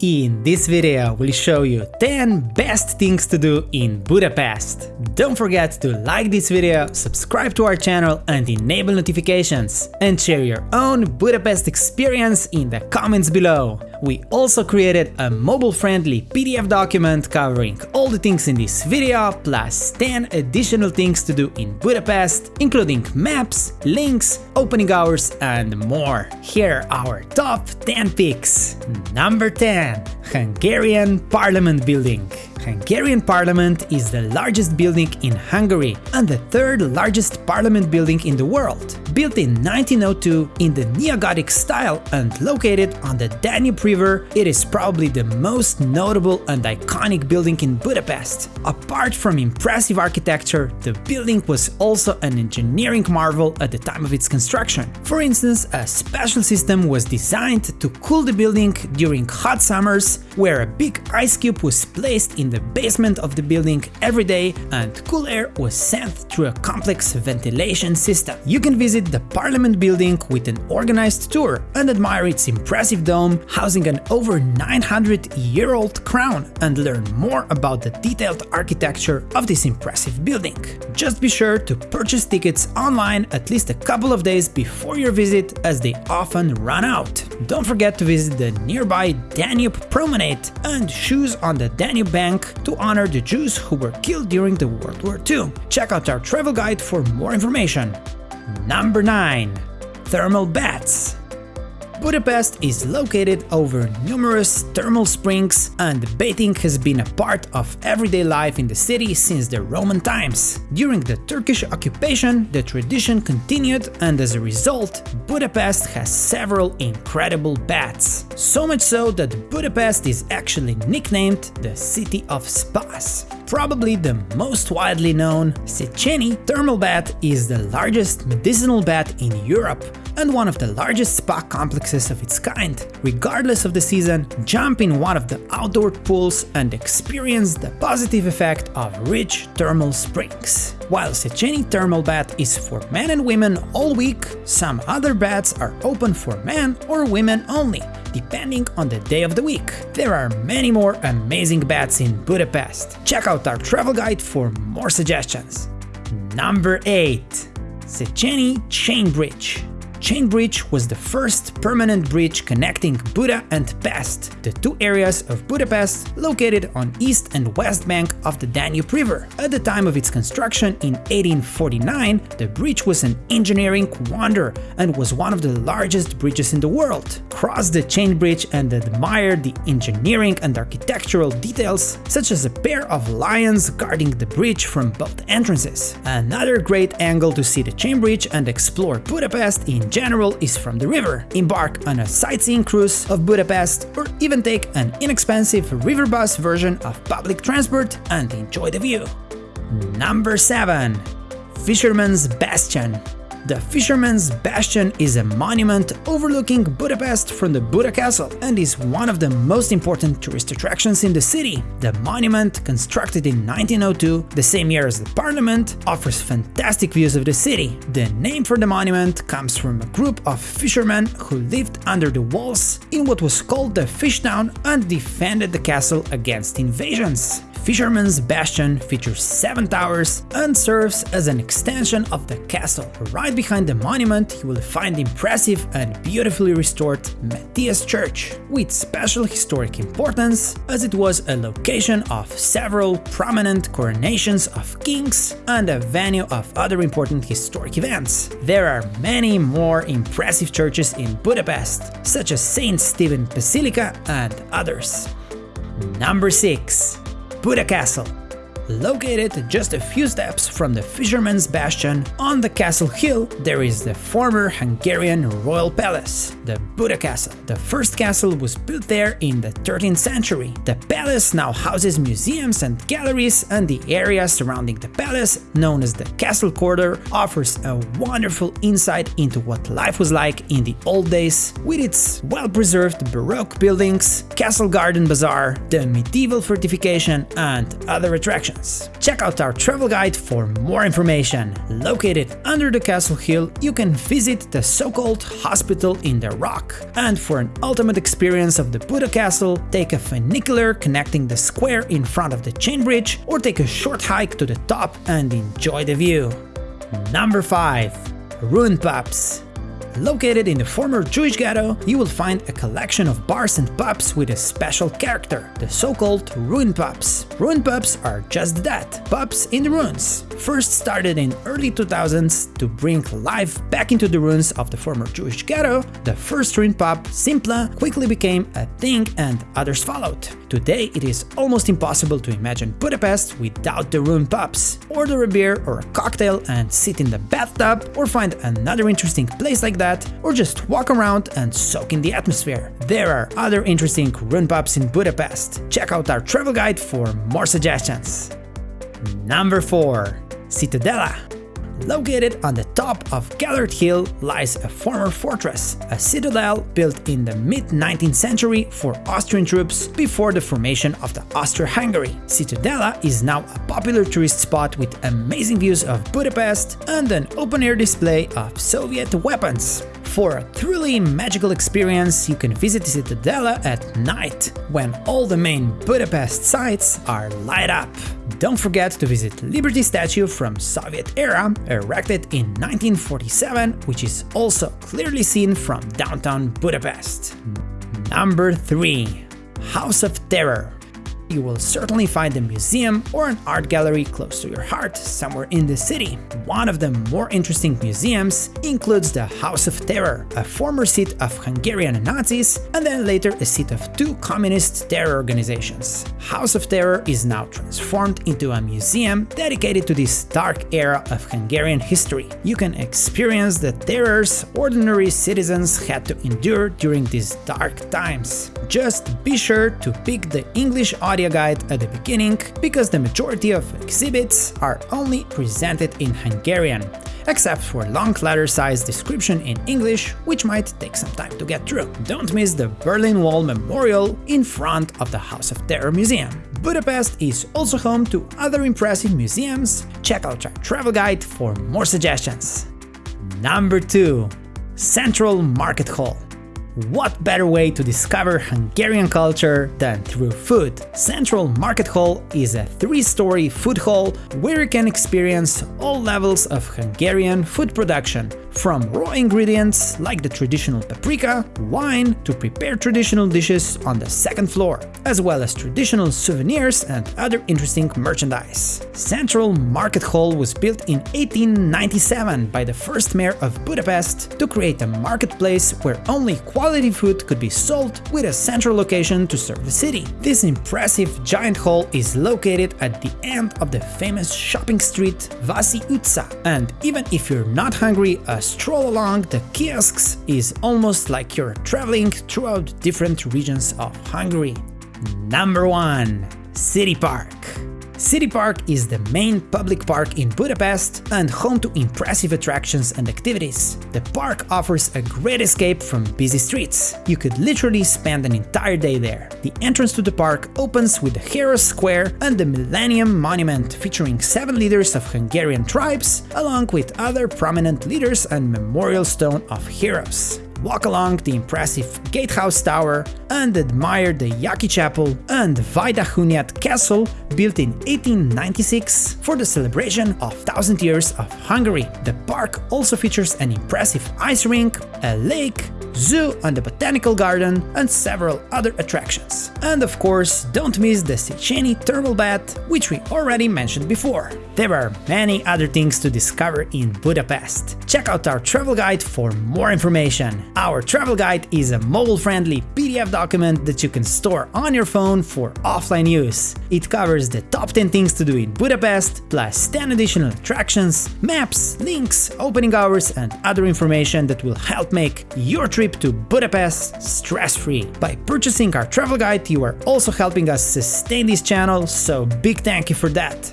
In this video, we'll show you 10 best things to do in Budapest. Don't forget to like this video, subscribe to our channel and enable notifications, and share your own Budapest experience in the comments below. We also created a mobile-friendly PDF document covering all the things in this video, plus 10 additional things to do in Budapest, including maps, links, opening hours and more. Here are our top 10 picks. Number 10. Hungarian Parliament Building Hungarian Parliament is the largest building in Hungary and the third largest parliament building in the world. Built in 1902 in the Neo-Gothic style and located on the Danube River, it is probably the most notable and iconic building in Budapest. Apart from impressive architecture, the building was also an engineering marvel at the time of its construction. For instance, a special system was designed to cool the building during hot summers, where a big ice cube was placed in the basement of the building every day and cool air was sent through a complex ventilation system. You can visit the Parliament building with an organized tour and admire its impressive dome housing an over 900 year old crown and learn more about the detailed architecture of this impressive building. Just be sure to purchase tickets online at least a couple of days before your visit as they often run out. Don't forget to visit the nearby Danube Promenade and shoes on the Danube Bank to honor the Jews who were killed during the World War II. Check out our travel guide for more information. Number 9. Thermal Baths Budapest is located over numerous thermal springs and bathing has been a part of everyday life in the city since the Roman times. During the Turkish occupation, the tradition continued and as a result, Budapest has several incredible baths. So much so that Budapest is actually nicknamed the City of Spas. Probably the most widely known, Széchenyi Thermal Bath is the largest medicinal bath in Europe and one of the largest spa complexes of its kind. Regardless of the season, jump in one of the outdoor pools and experience the positive effect of rich thermal springs. While Széchenyi Thermal Bath is for men and women all week, some other baths are open for men or women only, depending on the day of the week. There are many more amazing baths in Budapest. Check out our travel guide for more suggestions. Number 8. Széchenyi Chain Bridge Chain Bridge was the first permanent bridge connecting Buda and Pest, the two areas of Budapest located on east and west bank of the Danube River. At the time of its construction in 1849, the bridge was an engineering wonder and was one of the largest bridges in the world. Cross the chain bridge and admire the engineering and architectural details, such as a pair of lions guarding the bridge from both entrances. Another great angle to see the chain bridge and explore Budapest in general is from the river. Embark on a sightseeing cruise of Budapest or even take an inexpensive river bus version of public transport and enjoy the view. Number 7. Fisherman's Bastion the Fisherman's Bastion is a monument overlooking Budapest from the Buda Castle and is one of the most important tourist attractions in the city. The monument, constructed in 1902, the same year as the parliament, offers fantastic views of the city. The name for the monument comes from a group of fishermen who lived under the walls in what was called the Fish Town and defended the castle against invasions. Fisherman's Bastion features 7 towers and serves as an extension of the castle. Right behind the monument you will find the impressive and beautifully restored Matthias Church, with special historic importance as it was a location of several prominent coronations of kings and a venue of other important historic events. There are many more impressive churches in Budapest, such as St. Stephen Basilica and others. Number 6. Buda Castle. Located just a few steps from the Fisherman's Bastion, on the castle hill there is the former Hungarian royal palace, the Buda Castle. The first castle was built there in the 13th century. The palace now houses museums and galleries and the area surrounding the palace, known as the Castle Quarter, offers a wonderful insight into what life was like in the old days, with its well-preserved Baroque buildings, Castle Garden Bazaar, the medieval fortification and other attractions. Check out our travel guide for more information. Located under the castle hill, you can visit the so-called hospital in the rock. And for an ultimate experience of the Buda castle, take a funicular connecting the square in front of the chain bridge or take a short hike to the top and enjoy the view. Number 5. Ruin Pubs Located in the former Jewish ghetto, you will find a collection of bars and pubs with a special character, the so-called ruin pubs. Ruin pubs are just that, pubs in the ruins. First started in early 2000s to bring life back into the ruins of the former Jewish ghetto, the first ruin pub, Szimpla, quickly became a thing and others followed. Today it is almost impossible to imagine Budapest without the ruin pubs. Order a beer or a cocktail and sit in the bathtub, or find another interesting place like that, or just walk around and soak in the atmosphere. There are other interesting ruin pubs in Budapest. Check out our travel guide for more suggestions. Number 4. Citadella Located on the top of Gellert Hill lies a former fortress, a citadel built in the mid-19th century for Austrian troops before the formation of the Austro-Hungary. Citadella is now a popular tourist spot with amazing views of Budapest and an open-air display of Soviet weapons. For a truly magical experience, you can visit the Citadella at night, when all the main Budapest sites are light up. Don't forget to visit Liberty Statue from Soviet era, erected in 1947, which is also clearly seen from downtown Budapest. Number 3. House of Terror you will certainly find a museum or an art gallery close to your heart, somewhere in the city. One of the more interesting museums includes the House of Terror, a former seat of Hungarian Nazis and then later a seat of two communist terror organizations. House of Terror is now transformed into a museum dedicated to this dark era of Hungarian history. You can experience the terrors ordinary citizens had to endure during these dark times. Just be sure to pick the English audio guide at the beginning, because the majority of exhibits are only presented in Hungarian, except for long letter-sized description in English, which might take some time to get through. Don't miss the Berlin Wall Memorial in front of the House of Terror Museum. Budapest is also home to other impressive museums, check out our travel guide for more suggestions. Number 2. Central Market Hall what better way to discover Hungarian culture than through food? Central Market Hall is a three-story food hall where you can experience all levels of Hungarian food production, from raw ingredients like the traditional paprika, wine, to prepare traditional dishes on the second floor, as well as traditional souvenirs and other interesting merchandise. Central Market Hall was built in 1897 by the first mayor of Budapest to create a marketplace where only quality food could be sold with a central location to serve the city. This impressive giant hall is located at the end of the famous shopping street Váci utca, and even if you're not hungry, a stroll along the kiosks is almost like you're traveling throughout different regions of Hungary. Number 1. City Park City Park is the main public park in Budapest and home to impressive attractions and activities. The park offers a great escape from busy streets. You could literally spend an entire day there. The entrance to the park opens with the Heroes Square and the Millennium Monument featuring seven leaders of Hungarian tribes, along with other prominent leaders and memorial stone of heroes walk along the impressive Gatehouse Tower and admire the Jáki Chapel and Vajdahunyad Castle built in 1896 for the celebration of 1000 years of Hungary. The park also features an impressive ice rink, a lake, zoo and the botanical garden, and several other attractions. And of course, don't miss the Széchenyi thermal bath, which we already mentioned before. There are many other things to discover in Budapest. Check out our travel guide for more information. Our travel guide is a mobile-friendly PDF document that you can store on your phone for offline use. It covers the top 10 things to do in Budapest, plus 10 additional attractions, maps, links, opening hours and other information that will help make your trip trip to Budapest stress-free. By purchasing our travel guide, you are also helping us sustain this channel, so big thank you for that.